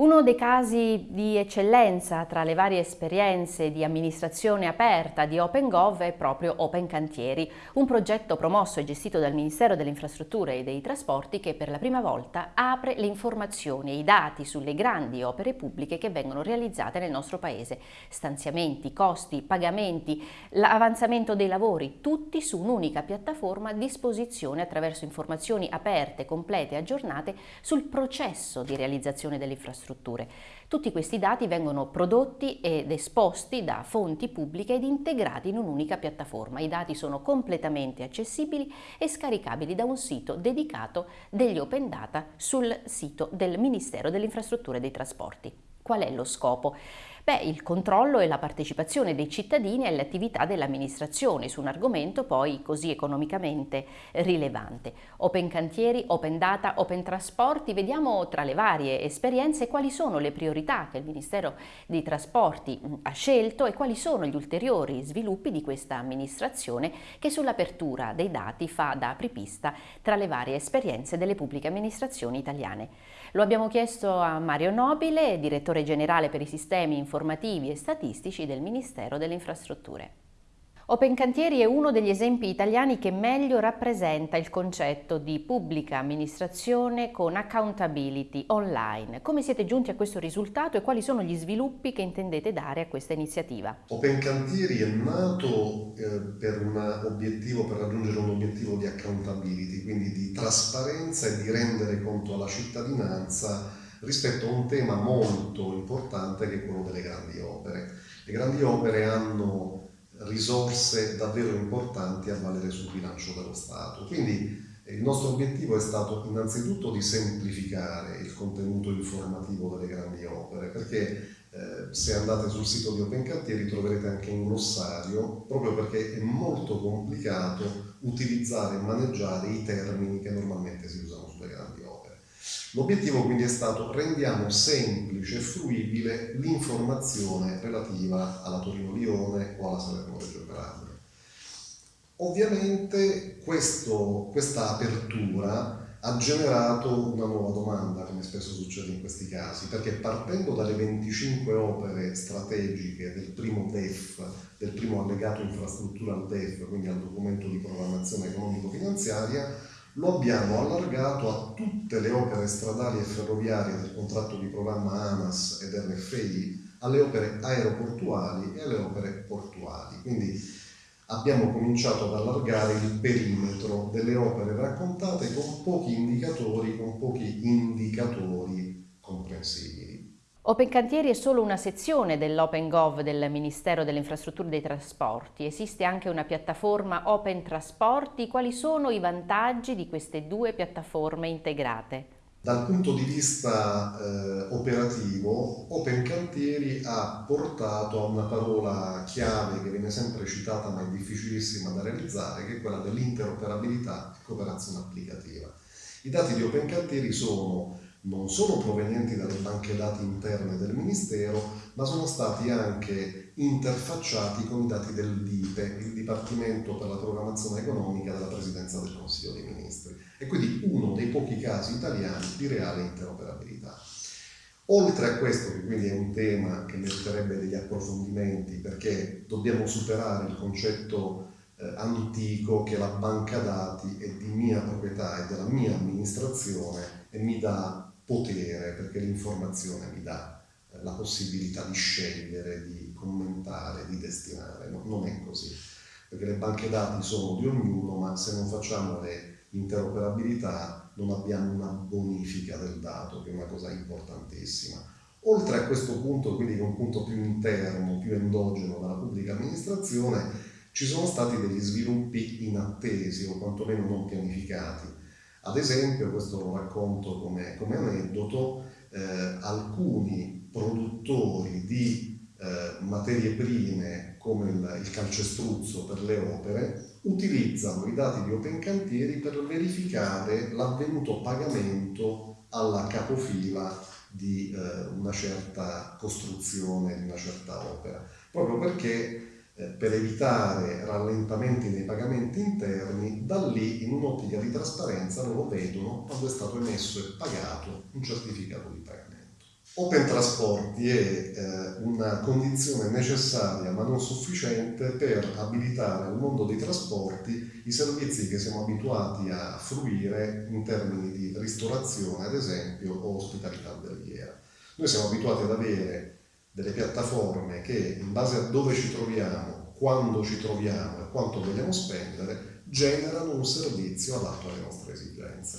Uno dei casi di eccellenza tra le varie esperienze di amministrazione aperta di OpenGov è proprio Open Cantieri, un progetto promosso e gestito dal Ministero delle Infrastrutture e dei Trasporti che per la prima volta apre le informazioni e i dati sulle grandi opere pubbliche che vengono realizzate nel nostro Paese. Stanziamenti, costi, pagamenti, l'avanzamento dei lavori, tutti su un'unica piattaforma a disposizione attraverso informazioni aperte, complete e aggiornate sul processo di realizzazione delle infrastrutture. Tutti questi dati vengono prodotti ed esposti da fonti pubbliche ed integrati in un'unica piattaforma. I dati sono completamente accessibili e scaricabili da un sito dedicato degli Open Data sul sito del Ministero delle Infrastrutture e dei Trasporti. Qual è lo scopo? Beh, il controllo e la partecipazione dei cittadini alle attività dell'amministrazione su un argomento poi così economicamente rilevante. Open cantieri, open data, open trasporti, vediamo tra le varie esperienze quali sono le priorità che il Ministero dei Trasporti mm, ha scelto e quali sono gli ulteriori sviluppi di questa amministrazione che sull'apertura dei dati fa da apripista tra le varie esperienze delle pubbliche amministrazioni italiane. Lo abbiamo chiesto a Mario Nobile, direttore generale per i sistemi informativi e statistici del Ministero delle Infrastrutture. Open Cantieri è uno degli esempi italiani che meglio rappresenta il concetto di pubblica amministrazione con accountability online. Come siete giunti a questo risultato e quali sono gli sviluppi che intendete dare a questa iniziativa? Open Cantieri è nato eh, per, per raggiungere un obiettivo di accountability, quindi di trasparenza e di rendere conto alla cittadinanza rispetto a un tema molto importante che è quello delle grandi opere. Le grandi opere hanno risorse davvero importanti a valere sul bilancio dello Stato, quindi eh, il nostro obiettivo è stato innanzitutto di semplificare il contenuto informativo delle grandi opere, perché eh, se andate sul sito di Open Cantieri troverete anche un glossario, proprio perché è molto complicato utilizzare e maneggiare i termini che normalmente si usano sulle grandi. L'obiettivo quindi è stato rendiamo semplice e fruibile l'informazione relativa alla Torino-Lione o alla Salerno-Reggio Calabria. Ovviamente questo, questa apertura ha generato una nuova domanda, come spesso succede in questi casi, perché partendo dalle 25 opere strategiche del primo DEF, del primo allegato infrastruttura al DEF, quindi al documento di programmazione economico-finanziaria, lo abbiamo allargato a tutte le opere stradali e ferroviarie del contratto di programma ANAS ed RFI, alle opere aeroportuali e alle opere portuali. Quindi abbiamo cominciato ad allargare il perimetro delle opere raccontate con pochi indicatori, con pochi indicatori comprensibili. Open Cantieri è solo una sezione dell'OpenGov del Ministero delle Infrastrutture e dei Trasporti. Esiste anche una piattaforma Open Trasporti. Quali sono i vantaggi di queste due piattaforme integrate? Dal punto di vista eh, operativo, Open Cantieri ha portato a una parola chiave che viene sempre citata ma è difficilissima da realizzare, che è quella dell'interoperabilità e cooperazione applicativa. I dati di Open Cantieri sono non solo provenienti dalle banche dati interne del Ministero, ma sono stati anche interfacciati con i dati del DIPE, il Dipartimento per la Programmazione Economica della Presidenza del Consiglio dei Ministri, e quindi uno dei pochi casi italiani di reale interoperabilità. Oltre a questo, che quindi è un tema che meriterebbe degli approfondimenti, perché dobbiamo superare il concetto eh, antico che la banca dati è di mia proprietà e della mia amministrazione e mi dà potere, perché l'informazione mi dà eh, la possibilità di scegliere, di commentare, di destinare. No, non è così, perché le banche dati sono di ognuno, ma se non facciamo le interoperabilità non abbiamo una bonifica del dato, che è una cosa importantissima. Oltre a questo punto, quindi che è un punto più interno, più endogeno della pubblica amministrazione, ci sono stati degli sviluppi inattesi o quantomeno non pianificati ad esempio, questo lo racconto come, come aneddoto, eh, alcuni produttori di eh, materie prime come il, il, calcestruzzo per le opere utilizzano i dati di Open Cantieri per verificare l'avvenuto pagamento alla capofila di eh, una certa costruzione, di una certa opera, proprio perché per evitare rallentamenti nei pagamenti interni, da lì in un'ottica di trasparenza loro vedono quando è stato emesso e pagato un certificato di pagamento. Open Trasporti è eh, una condizione necessaria ma non sufficiente per abilitare al mondo dei trasporti i servizi che siamo abituati a fruire in termini di ristorazione, ad esempio, o ospitalità alberghiera. Noi siamo abituati ad avere delle piattaforme che in base a dove ci troviamo, quando ci troviamo e quanto vogliamo spendere, generano un servizio adatto alle nostre esigenze.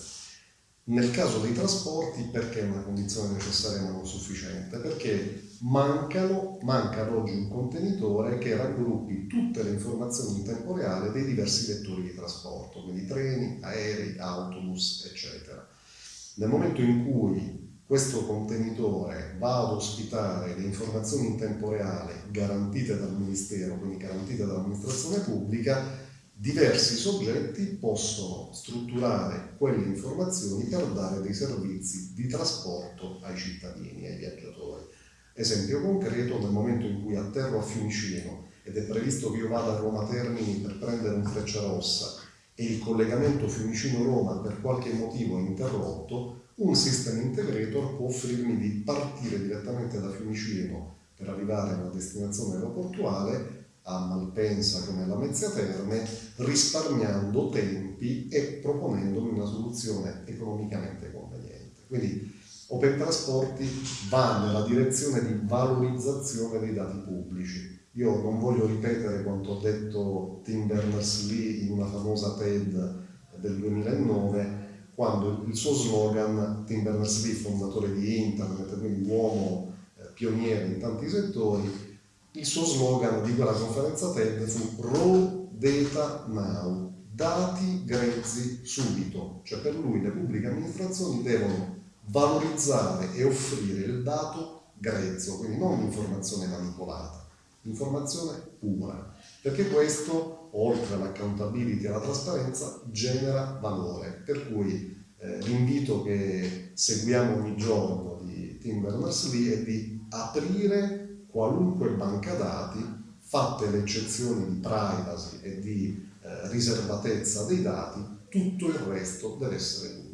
Nel caso dei trasporti perché è una condizione necessaria ma non sufficiente? Perché mancano, manca ad oggi un contenitore che raggruppi tutte le informazioni in tempo reale dei diversi vettori di trasporto, quindi treni, aerei, autobus, eccetera. Nel momento in cui questo contenitore va ad ospitare le informazioni in tempo reale garantite dal Ministero, quindi garantite dall'amministrazione pubblica, diversi soggetti possono strutturare quelle informazioni per dare dei servizi di trasporto ai cittadini, ai viaggiatori. Esempio concreto, nel momento in cui atterro a Fiumicino ed è previsto che io vada a Roma Termini per prendere un Freccia Rossa e il collegamento Fiumicino-Roma per qualche motivo è interrotto, un system integrator può offrirmi di partire direttamente da Fiumicino per arrivare a una destinazione aeroportuale a Malpensa come alla Mezzia Terme, risparmiando tempi e proponendomi una soluzione economicamente conveniente. Quindi Open Trasporti va nella direzione di valorizzazione dei dati pubblici. Io non voglio ripetere quanto ha detto Tim Berners-Lee in una famosa TED del 2009, quando il suo slogan, Tim Berners-Lee, fondatore di Internet, quindi uomo eh, pioniere in tanti settori, il suo slogan di quella conferenza TED fu Raw Data Now, dati grezzi subito, cioè per lui le pubbliche amministrazioni devono valorizzare e offrire il dato grezzo, quindi non l'informazione manipolata, l'informazione pura, perché questo, oltre all'accountability e alla trasparenza, genera valore, per cui eh, l'invito che seguiamo ogni giorno di Tim Berners-Lee è di aprire qualunque banca dati, fatte le eccezioni di privacy e di eh, riservatezza dei dati, tutto il resto deve essere pubblicato.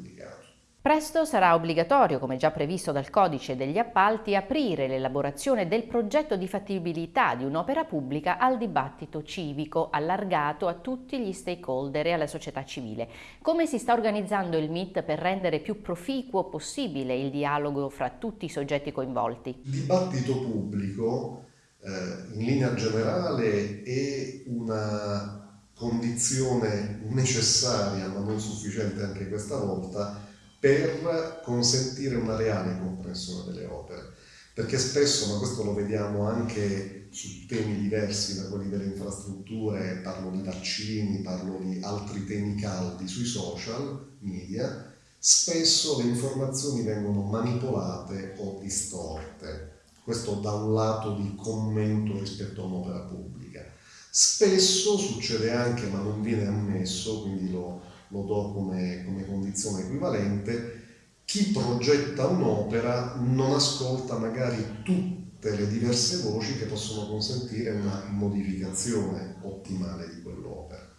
Presto sarà obbligatorio, come già previsto dal codice degli appalti, aprire l'elaborazione del progetto di fattibilità di un'opera pubblica al dibattito civico, allargato a tutti gli stakeholder e alla società civile. Come si sta organizzando il MIT per rendere più proficuo possibile il dialogo fra tutti i soggetti coinvolti? Il dibattito pubblico, eh, in linea generale, è una condizione necessaria, ma non sufficiente anche questa volta, per consentire una reale comprensione delle opere. Perché spesso, ma questo lo vediamo anche su temi diversi da quelli delle infrastrutture, parlo di vaccini, parlo di altri temi caldi sui social media, spesso le informazioni vengono manipolate o distorte. Questo da un lato di commento rispetto a un'opera pubblica. Spesso succede anche, ma non viene ammesso, quindi lo, lo do come, come condizione equivalente, chi progetta un'opera non ascolta magari tutte le diverse voci che possono consentire una modificazione ottimale di quell'opera.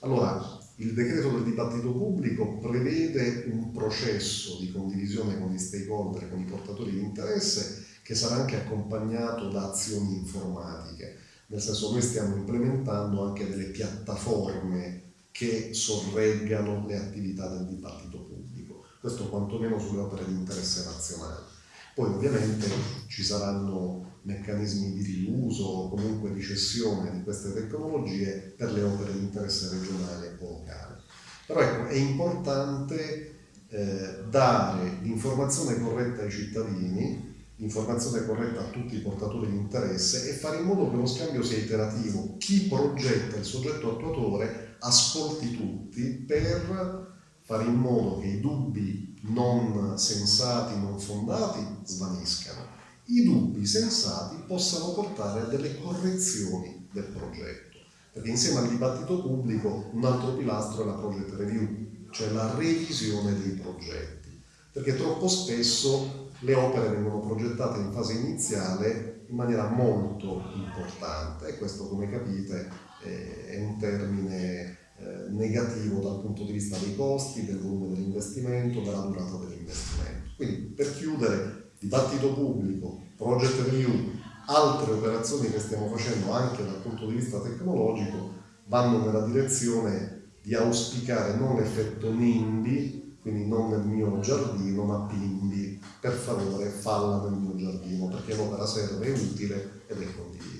Allora, il decreto del dibattito pubblico prevede un processo di condivisione con gli stakeholder, con i portatori di interesse, che sarà anche accompagnato da azioni informatiche. Nel senso, noi stiamo implementando anche delle piattaforme che sorreggano le attività del dibattito pubblico, questo quantomeno sulle opere di interesse nazionale. Poi ovviamente ci saranno meccanismi di riuso o comunque di cessione di queste tecnologie per le opere di interesse regionale o locale. Però ecco, è importante eh, dare l'informazione corretta ai cittadini informazione corretta a tutti i portatori di interesse e fare in modo che lo scambio sia iterativo. Chi progetta il soggetto attuatore ascolti tutti per fare in modo che i dubbi non sensati, non fondati svaniscano. I dubbi sensati possano portare a delle correzioni del progetto, perché insieme al dibattito pubblico un altro pilastro è la project review, cioè la revisione dei progetti, perché troppo spesso le opere vengono progettate in fase iniziale in maniera molto importante questo come capite è un termine eh, negativo dal punto di vista dei costi, del volume dell'investimento, della durata dell'investimento. Quindi per chiudere dibattito pubblico, project review, altre operazioni che stiamo facendo anche dal punto di vista tecnologico vanno nella direzione di auspicare non l'effetto NIMBY, quindi non nel mio giardino, ma PIMBY, per favore falla nel mio giardino, perché l'opera serve, è utile ed è condivisa.